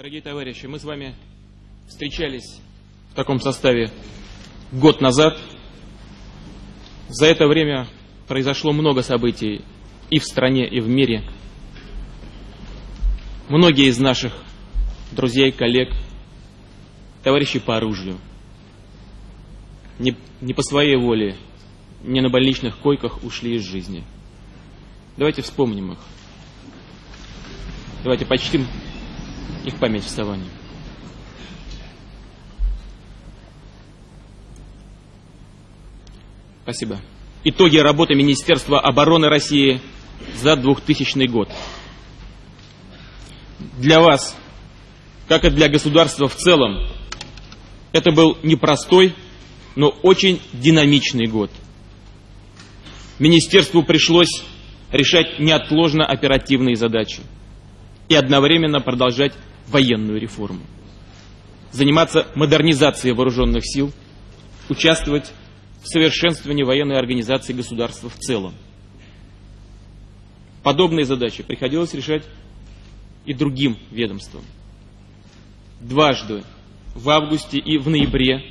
Дорогие товарищи, мы с вами встречались в таком составе год назад. За это время произошло много событий и в стране, и в мире. Многие из наших друзей, коллег, товарищей по оружию не, не по своей воле, не на больничных койках ушли из жизни. Давайте вспомним их. Давайте почтим их память вставания. Спасибо. Итоги работы Министерства обороны России за 2000 год. Для вас, как и для государства в целом, это был непростой, но очень динамичный год. Министерству пришлось решать неотложно оперативные задачи и одновременно продолжать военную реформу. Заниматься модернизацией вооруженных сил, участвовать в совершенствовании военной организации государства в целом. Подобные задачи приходилось решать и другим ведомствам. Дважды, в августе и в ноябре,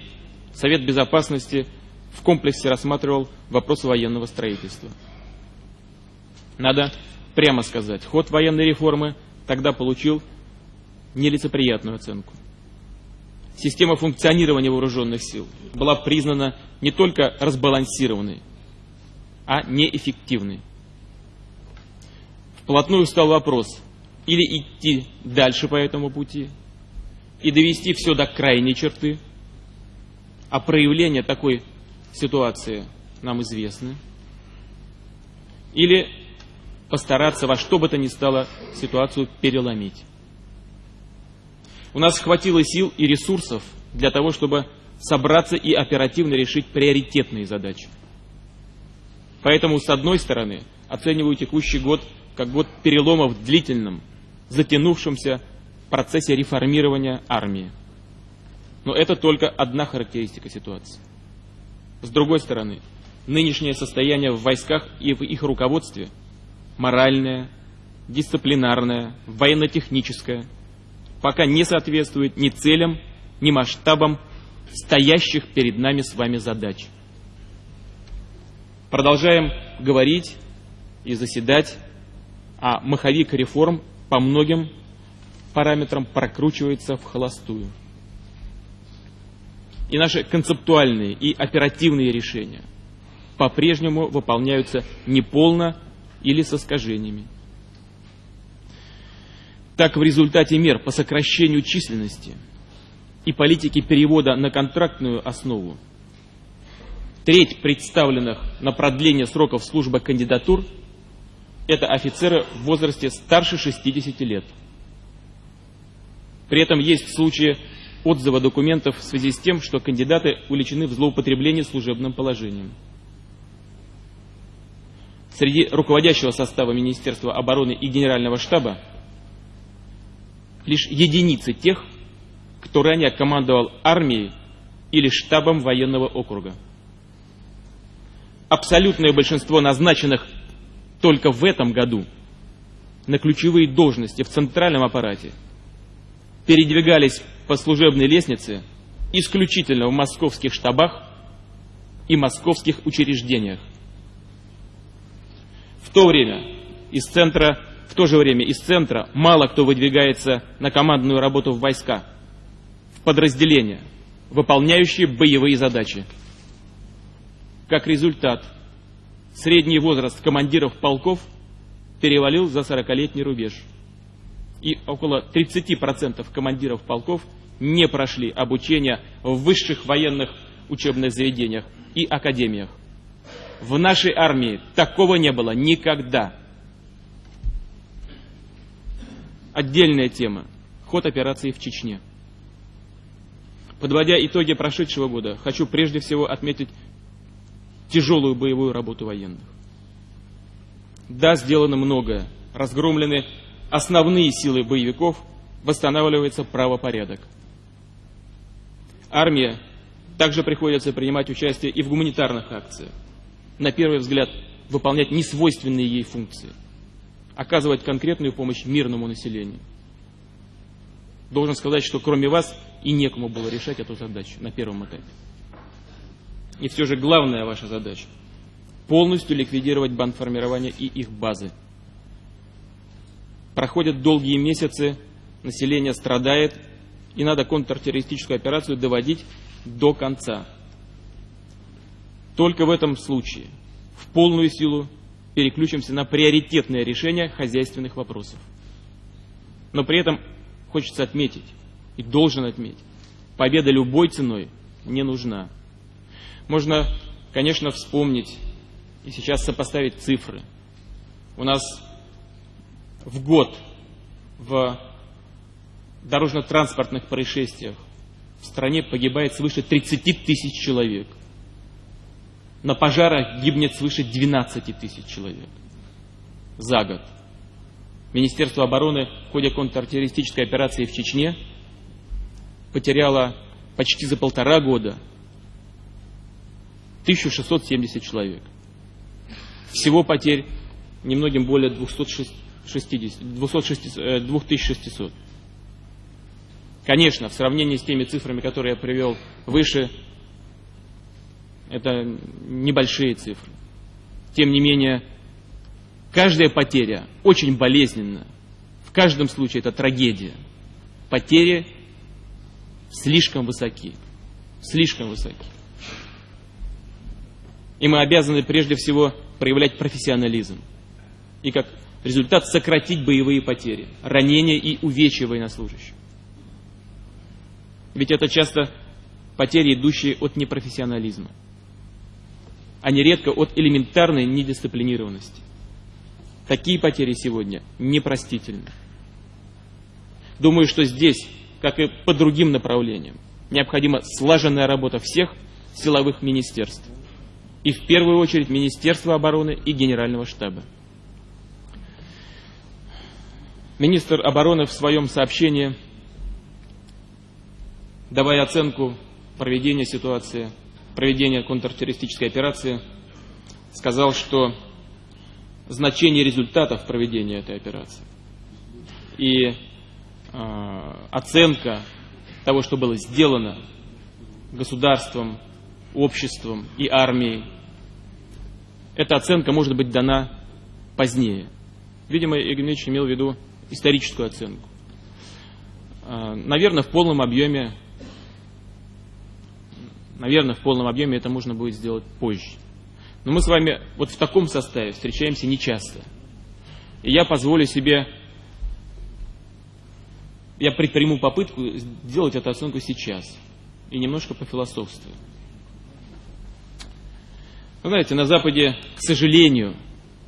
Совет Безопасности в комплексе рассматривал вопрос военного строительства. Надо прямо сказать, ход военной реформы тогда получил нелицеприятную оценку. Система функционирования вооруженных сил была признана не только разбалансированной, а неэффективной. Вплотную стал вопрос, или идти дальше по этому пути и довести все до крайней черты, а проявление такой ситуации нам известны, или постараться во что бы то ни стало ситуацию переломить. У нас хватило сил и ресурсов для того, чтобы собраться и оперативно решить приоритетные задачи. Поэтому, с одной стороны, оцениваю текущий год как год перелома в длительном, затянувшемся процессе реформирования армии. Но это только одна характеристика ситуации. С другой стороны, нынешнее состояние в войсках и в их руководстве моральное, дисциплинарное, военно-техническое – пока не соответствует ни целям, ни масштабам стоящих перед нами с вами задач. Продолжаем говорить и заседать, а маховик реформ по многим параметрам прокручивается в холостую. И наши концептуальные и оперативные решения по-прежнему выполняются неполно или с искажениями. Так, в результате мер по сокращению численности и политики перевода на контрактную основу, треть представленных на продление сроков службы кандидатур – это офицеры в возрасте старше 60 лет. При этом есть случаи отзыва документов в связи с тем, что кандидаты увлечены в злоупотреблении служебным положением. Среди руководящего состава Министерства обороны и Генерального штаба лишь единицы тех, кто ранее командовал армией или штабом военного округа. Абсолютное большинство назначенных только в этом году на ключевые должности в центральном аппарате передвигались по служебной лестнице исключительно в московских штабах и московских учреждениях. В то время из центра в то же время из центра мало кто выдвигается на командную работу в войска, в подразделения, выполняющие боевые задачи. Как результат, средний возраст командиров полков перевалил за 40-летний рубеж. И около 30% командиров полков не прошли обучение в высших военных учебных заведениях и академиях. В нашей армии такого не было никогда. Отдельная тема – ход операции в Чечне. Подводя итоги прошедшего года, хочу прежде всего отметить тяжелую боевую работу военных. Да, сделано многое. Разгромлены основные силы боевиков, восстанавливается правопорядок. Армия также приходится принимать участие и в гуманитарных акциях. На первый взгляд, выполнять несвойственные ей функции – оказывать конкретную помощь мирному населению. Должен сказать, что кроме вас и некому было решать эту задачу на первом этапе. И все же главная ваша задача – полностью ликвидировать бандформирование и их базы. Проходят долгие месяцы, население страдает, и надо контртеррористическую операцию доводить до конца. Только в этом случае в полную силу переключимся на приоритетное решение хозяйственных вопросов. Но при этом хочется отметить, и должен отметить, победа любой ценой не нужна. Можно, конечно, вспомнить и сейчас сопоставить цифры. У нас в год в дорожно-транспортных происшествиях в стране погибает свыше 30 тысяч человек. На пожарах гибнет свыше 12 тысяч человек за год. Министерство обороны в ходе контртеррористической операции в Чечне потеряло почти за полтора года 1670 человек. Всего потерь немногим более 260, 260, 2600. Конечно, в сравнении с теми цифрами, которые я привел выше, это небольшие цифры. Тем не менее, каждая потеря очень болезненна. В каждом случае это трагедия. Потери слишком высоки. Слишком высоки. И мы обязаны прежде всего проявлять профессионализм. И как результат сократить боевые потери, ранения и увечья военнослужащих. Ведь это часто потери, идущие от непрофессионализма а нередко от элементарной недисциплинированности. Такие потери сегодня непростительны. Думаю, что здесь, как и по другим направлениям, необходима слаженная работа всех силовых министерств. И в первую очередь Министерства обороны и Генерального штаба. Министр обороны в своем сообщении, давая оценку проведения ситуации проведения контртеррористической операции, сказал, что значение результатов проведения этой операции и э, оценка того, что было сделано государством, обществом и армией, эта оценка может быть дана позднее. Видимо, Игорь Ильич имел в виду историческую оценку. Э, наверное, в полном объеме Наверное, в полном объеме это можно будет сделать позже. Но мы с вами вот в таком составе встречаемся нечасто. И я позволю себе, я предприму попытку сделать эту оценку сейчас. И немножко пофилософствую. Вы знаете, на Западе, к сожалению,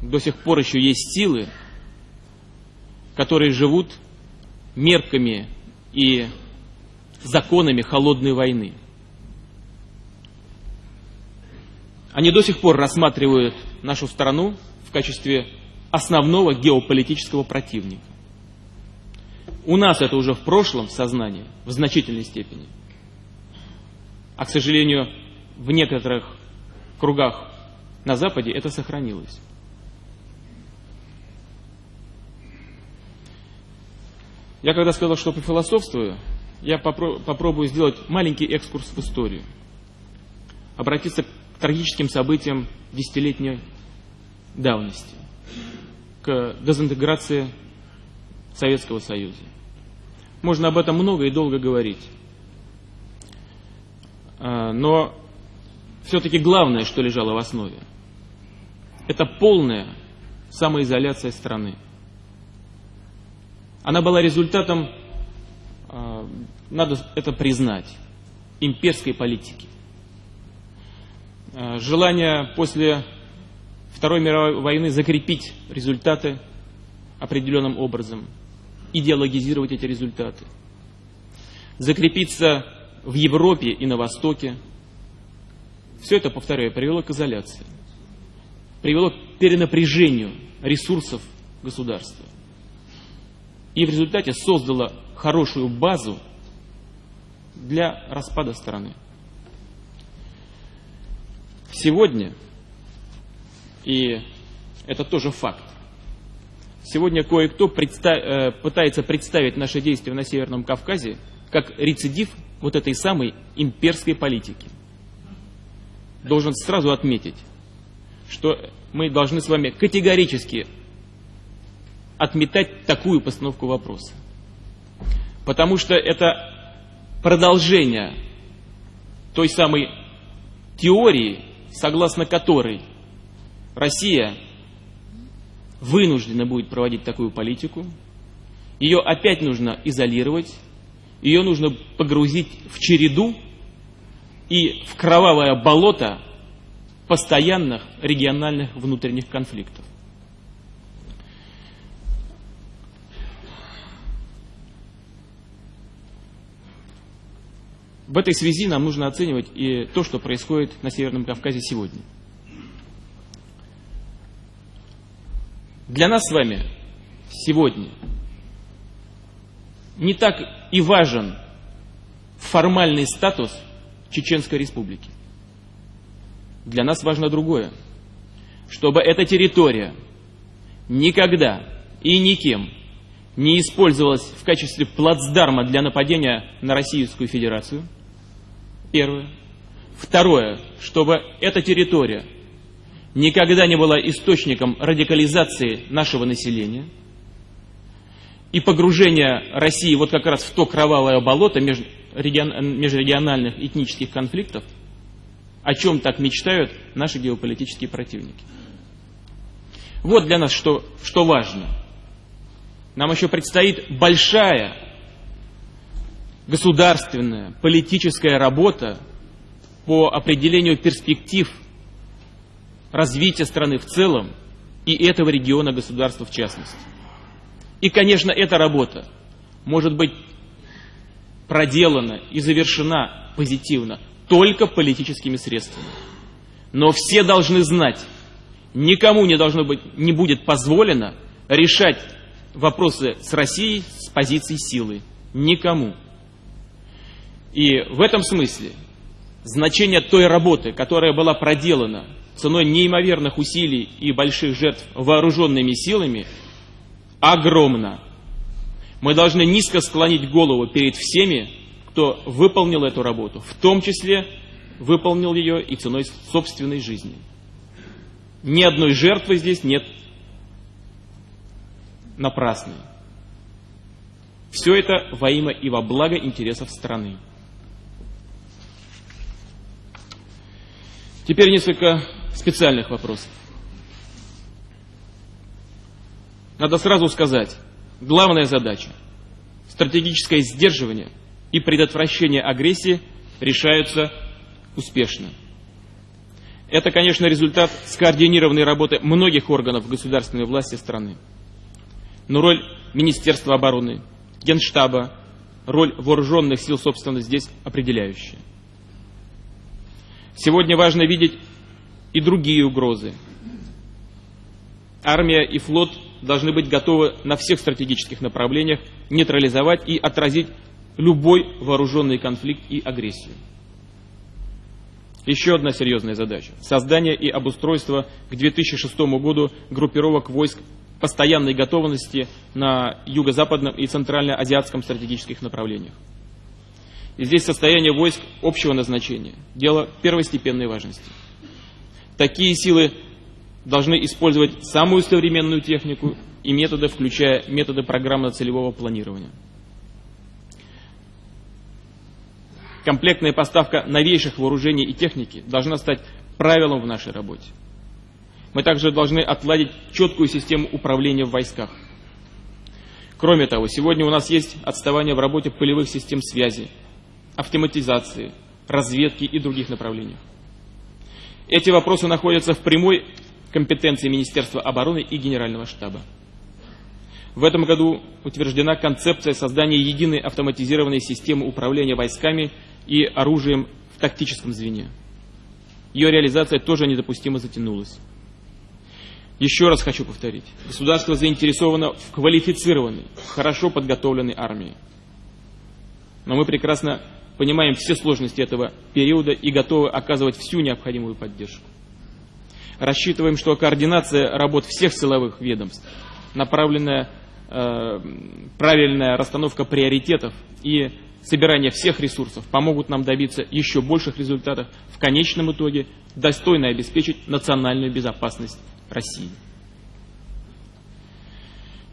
до сих пор еще есть силы, которые живут мерками и законами холодной войны. Они до сих пор рассматривают нашу страну в качестве основного геополитического противника. У нас это уже в прошлом сознании, в значительной степени. А, к сожалению, в некоторых кругах на Западе это сохранилось. Я когда сказал, что пофилософствую, я попробую сделать маленький экскурс в историю. Обратиться трагическим событиям десятилетней давности, к дезинтеграции Советского Союза. Можно об этом много и долго говорить. А, но все-таки главное, что лежало в основе, это полная самоизоляция страны. Она была результатом, а, надо это признать, имперской политики. Э, желание после Второй мировой войны закрепить результаты определенным образом, идеологизировать эти результаты, закрепиться в Европе и на Востоке. Все это, повторяю, привело к изоляции, привело к перенапряжению ресурсов государства. И в результате создало хорошую базу для распада страны. Сегодня, и это тоже факт, Сегодня кое-кто предста э, пытается представить наши действия на Северном Кавказе как рецидив вот этой самой имперской политики. Должен сразу отметить, что мы должны с вами категорически отметать такую постановку вопроса. Потому что это продолжение той самой теории, согласно которой Россия вынуждена будет проводить такую политику, ее опять нужно изолировать, ее нужно погрузить в череду и в кровавое болото постоянных региональных внутренних конфликтов. В этой связи нам нужно оценивать и то, что происходит на Северном Кавказе сегодня. Для нас с вами сегодня не так и важен формальный статус Чеченской Республики. Для нас важно другое. Чтобы эта территория никогда и никем не использовалась в качестве плацдарма для нападения на Российскую Федерацию – Первое. Второе, чтобы эта территория никогда не была источником радикализации нашего населения и погружения России вот как раз в то кровавое болото межрегиональных этнических конфликтов, о чем так мечтают наши геополитические противники. Вот для нас что, что важно. Нам еще предстоит большая государственная, политическая работа по определению перспектив развития страны в целом и этого региона государства в частности. И, конечно, эта работа может быть проделана и завершена позитивно только политическими средствами. Но все должны знать, никому не, должно быть, не будет позволено решать вопросы с Россией с позиции силы. Никому. И в этом смысле значение той работы, которая была проделана ценой неимоверных усилий и больших жертв вооруженными силами, огромно. Мы должны низко склонить голову перед всеми, кто выполнил эту работу, в том числе выполнил ее и ценой собственной жизни. Ни одной жертвы здесь нет напрасной. Все это во имя и во благо интересов страны. Теперь несколько специальных вопросов. Надо сразу сказать, главная задача – стратегическое сдерживание и предотвращение агрессии решаются успешно. Это, конечно, результат скоординированной работы многих органов государственной власти страны. Но роль Министерства обороны, Генштаба, роль вооруженных сил, собственно, здесь определяющая. Сегодня важно видеть и другие угрозы. Армия и флот должны быть готовы на всех стратегических направлениях нейтрализовать и отразить любой вооруженный конфликт и агрессию. Еще одна серьезная задача – создание и обустройство к 2006 году группировок войск постоянной готовности на юго-западном и центрально-азиатском стратегических направлениях. И здесь состояние войск общего назначения. Дело первостепенной важности. Такие силы должны использовать самую современную технику и методы, включая методы программно-целевого планирования. Комплектная поставка новейших вооружений и техники должна стать правилом в нашей работе. Мы также должны отладить четкую систему управления в войсках. Кроме того, сегодня у нас есть отставание в работе полевых систем связи, автоматизации, разведки и других направлениях. Эти вопросы находятся в прямой компетенции Министерства обороны и Генерального штаба. В этом году утверждена концепция создания единой автоматизированной системы управления войсками и оружием в тактическом звене. Ее реализация тоже недопустимо затянулась. Еще раз хочу повторить. Государство заинтересовано в квалифицированной, хорошо подготовленной армии. Но мы прекрасно понимаем все сложности этого периода и готовы оказывать всю необходимую поддержку. Рассчитываем, что координация работ всех силовых ведомств направленная э, правильная расстановка приоритетов и собирание всех ресурсов помогут нам добиться еще больших результатов, в конечном итоге достойно обеспечить национальную безопасность России.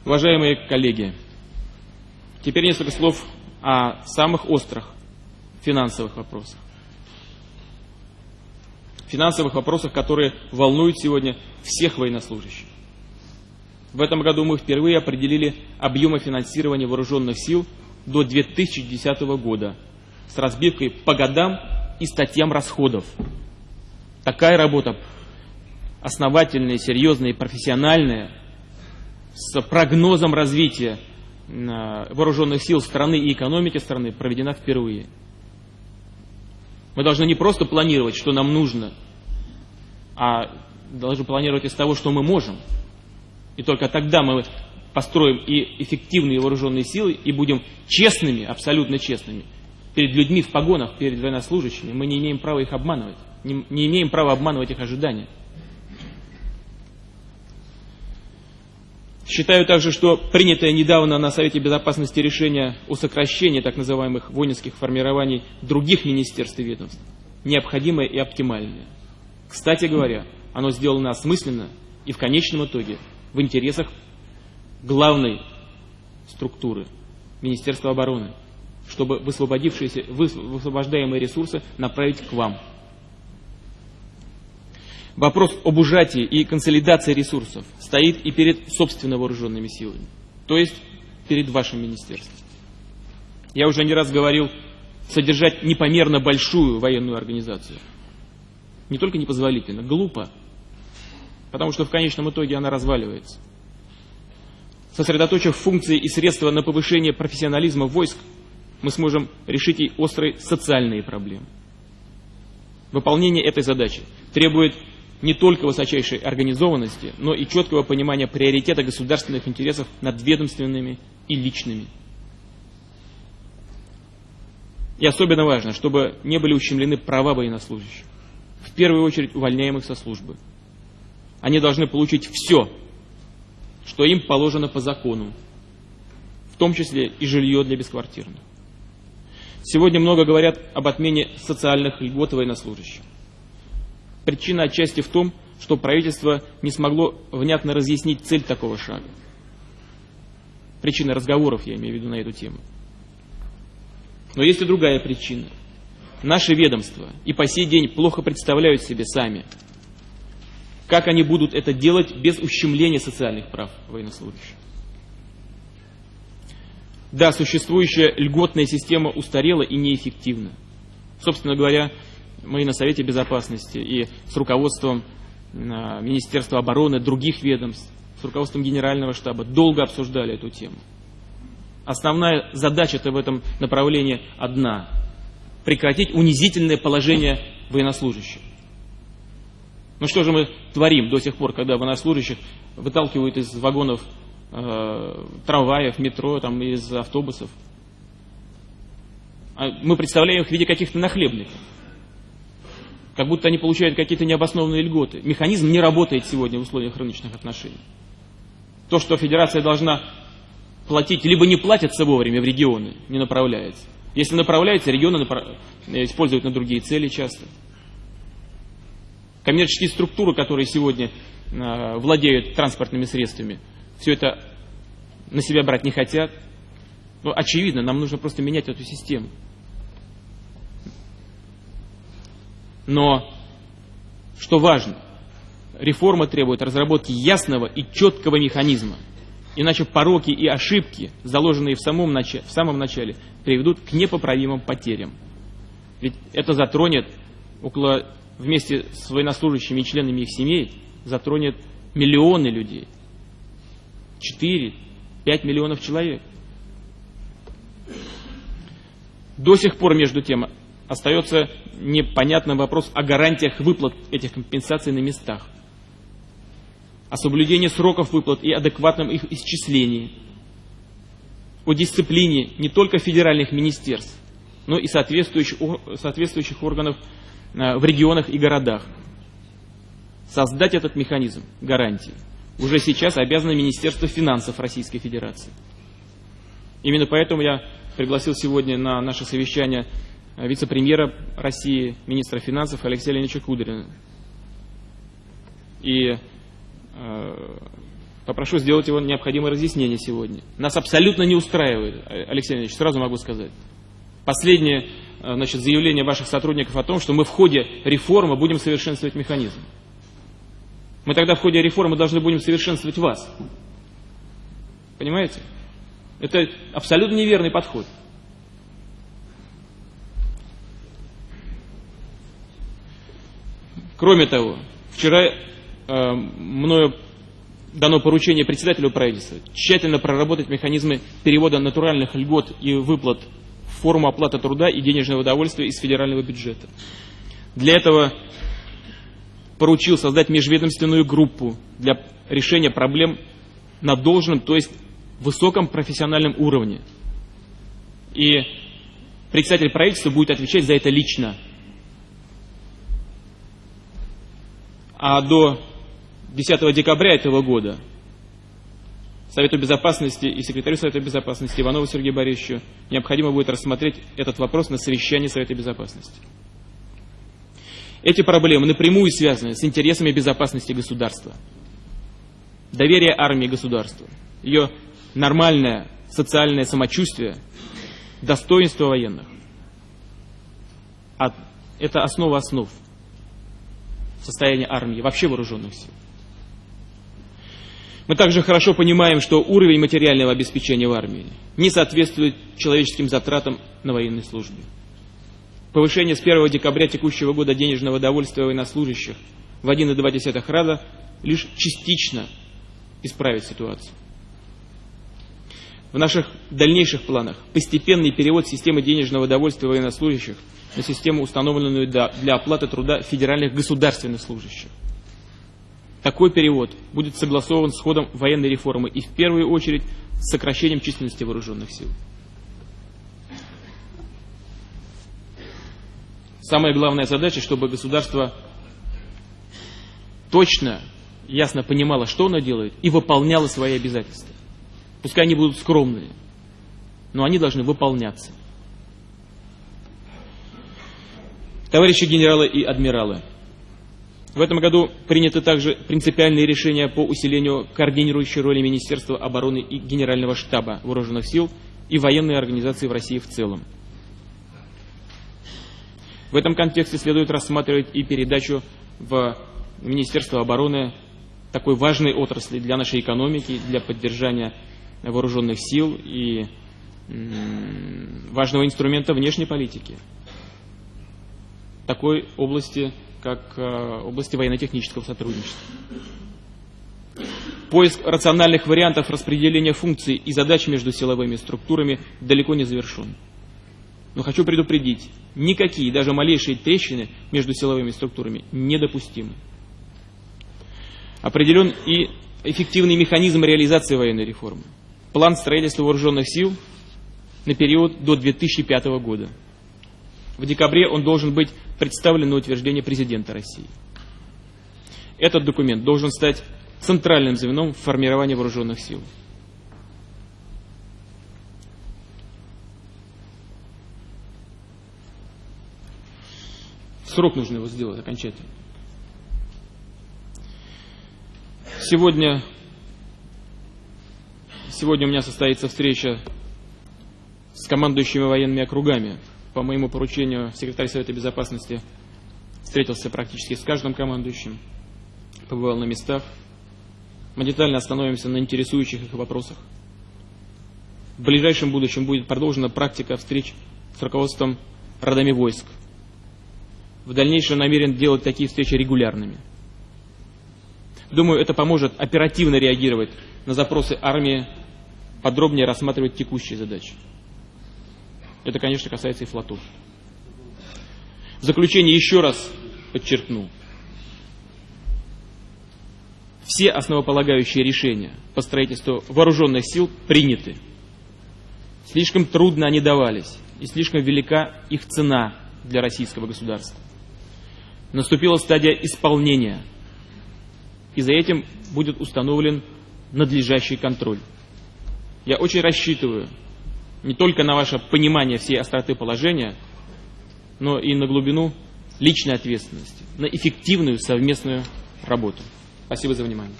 Уважаемые коллеги, теперь несколько слов о самых острых финансовых вопросах. Финансовых вопросах, которые волнуют сегодня всех военнослужащих. В этом году мы впервые определили объемы финансирования вооруженных сил до 2010 года с разбивкой по годам и статьям расходов. Такая работа основательная, серьезная и профессиональная, с прогнозом развития вооруженных сил страны и экономики страны проведена впервые. Мы должны не просто планировать, что нам нужно, а должны планировать из того, что мы можем. И только тогда мы построим и эффективные вооруженные силы, и будем честными, абсолютно честными, перед людьми в погонах, перед военнослужащими. Мы не имеем права их обманывать, не, не имеем права обманывать их ожидания. Считаю также, что принятое недавно на Совете Безопасности решение о сокращении так называемых воинских формирований других министерств и ведомств необходимое и оптимальное. Кстати говоря, оно сделано осмысленно и в конечном итоге в интересах главной структуры Министерства обороны, чтобы высвободившиеся, высвобождаемые ресурсы направить к вам, Вопрос об ужатии и консолидации ресурсов стоит и перед собственно вооруженными силами, то есть перед вашим министерством. Я уже не раз говорил, содержать непомерно большую военную организацию не только непозволительно, глупо, потому что в конечном итоге она разваливается. Сосредоточив функции и средства на повышение профессионализма войск, мы сможем решить и острые социальные проблемы. Выполнение этой задачи требует не только высочайшей организованности, но и четкого понимания приоритета государственных интересов над ведомственными и личными. И особенно важно, чтобы не были ущемлены права военнослужащих, в первую очередь увольняемых со службы. Они должны получить все, что им положено по закону, в том числе и жилье для бесквартирных. Сегодня много говорят об отмене социальных льгот военнослужащих. Причина отчасти в том, что правительство не смогло внятно разъяснить цель такого шага. Причина разговоров, я имею в виду на эту тему. Но есть и другая причина. Наши ведомства и по сей день плохо представляют себе сами, как они будут это делать без ущемления социальных прав военнослужащих. Да, существующая льготная система устарела и неэффективна. Собственно говоря, мы на Совете Безопасности и с руководством а, Министерства обороны, других ведомств, с руководством Генерального штаба долго обсуждали эту тему. Основная задача-то в этом направлении одна – прекратить унизительное положение военнослужащих. Ну что же мы творим до сих пор, когда военнослужащих выталкивают из вагонов э, трамваев, метро, там, из автобусов? А мы представляем их в виде каких-то нахлебников как будто они получают какие-то необоснованные льготы. Механизм не работает сегодня в условиях рыночных отношений. То, что федерация должна платить, либо не платится вовремя в регионы, не направляется. Если направляется, регионы направ... используют на другие цели часто. Коммерческие структуры, которые сегодня э, владеют транспортными средствами, все это на себя брать не хотят. Но очевидно, нам нужно просто менять эту систему. Но, что важно, реформа требует разработки ясного и четкого механизма. Иначе пороки и ошибки, заложенные в самом, начале, в самом начале, приведут к непоправимым потерям. Ведь это затронет около, вместе с военнослужащими и членами их семей, затронет миллионы людей. 4-5 миллионов человек. До сих пор, между тем, остается непонятным вопрос о гарантиях выплат этих компенсаций на местах, о соблюдении сроков выплат и адекватном их исчислении, о дисциплине не только федеральных министерств, но и соответствующих, соответствующих органов э, в регионах и городах. Создать этот механизм гарантий уже сейчас обязано Министерство финансов Российской Федерации. Именно поэтому я пригласил сегодня на наше совещание вице-премьера России, министра финансов Алексея Леонидовича Кудрина. И э, попрошу сделать его необходимое разъяснение сегодня. Нас абсолютно не устраивает, Алексей Леонидович, сразу могу сказать. Последнее э, значит, заявление ваших сотрудников о том, что мы в ходе реформы будем совершенствовать механизм. Мы тогда в ходе реформы должны будем совершенствовать вас. Понимаете? Это абсолютно неверный подход. Кроме того, вчера э, мною дано поручение председателю правительства тщательно проработать механизмы перевода натуральных льгот и выплат в форму оплаты труда и денежного удовольствия из федерального бюджета. Для этого поручил создать межведомственную группу для решения проблем на должном, то есть высоком профессиональном уровне. И председатель правительства будет отвечать за это лично. А до 10 декабря этого года Совету Безопасности и секретарю Совета Безопасности Иванову Сергею Борисовичу необходимо будет рассмотреть этот вопрос на совещании Совета Безопасности. Эти проблемы напрямую связаны с интересами безопасности государства. Доверие армии государству, ее нормальное социальное самочувствие, достоинство военных. А это основа основ состояния армии, вообще вооруженных сил. Мы также хорошо понимаем, что уровень материального обеспечения в армии не соответствует человеческим затратам на военной службе. Повышение с 1 декабря текущего года денежного довольствия военнослужащих в 1,2 раза лишь частично исправит ситуацию. В наших дальнейших планах постепенный перевод системы денежного довольствия военнослужащих на систему, установленную для оплаты труда федеральных государственных служащих. Такой перевод будет согласован с ходом военной реформы и в первую очередь с сокращением численности вооруженных сил. Самая главная задача, чтобы государство точно, ясно понимало, что оно делает, и выполняло свои обязательства. Пускай они будут скромные, но они должны выполняться. Товарищи генералы и адмиралы, в этом году приняты также принципиальные решения по усилению координирующей роли Министерства обороны и Генерального штаба Вооруженных сил и военной организации в России в целом. В этом контексте следует рассматривать и передачу в Министерство обороны такой важной отрасли для нашей экономики, для поддержания вооруженных сил и важного инструмента внешней политики. Такой области, как э, области военно-технического сотрудничества. Поиск рациональных вариантов распределения функций и задач между силовыми структурами далеко не завершен. Но хочу предупредить, никакие, даже малейшие трещины между силовыми структурами недопустимы. Определен и эффективный механизм реализации военной реформы. План строительства вооруженных сил на период до 2005 года. В декабре он должен быть представлен на утверждение президента России. Этот документ должен стать центральным звеном в формировании вооруженных сил. срок нужно его сделать окончательно. Сегодня, сегодня у меня состоится встреча с командующими военными округами. По моему поручению секретарь Совета Безопасности встретился практически с каждым командующим, побывал на местах. Мы детально остановимся на интересующих их вопросах. В ближайшем будущем будет продолжена практика встреч с руководством родами войск в дальнейшем намерен делать такие встречи регулярными. Думаю, это поможет оперативно реагировать на запросы армии, подробнее рассматривать текущие задачи. Это, конечно, касается и флотов. В заключение еще раз подчеркну. Все основополагающие решения по строительству вооруженных сил приняты. Слишком трудно они давались, и слишком велика их цена для российского государства наступила стадия исполнения. И за этим будет установлен надлежащий контроль. Я очень рассчитываю не только на ваше понимание всей остроты положения, но и на глубину личной ответственности, на эффективную совместную работу. Спасибо за внимание.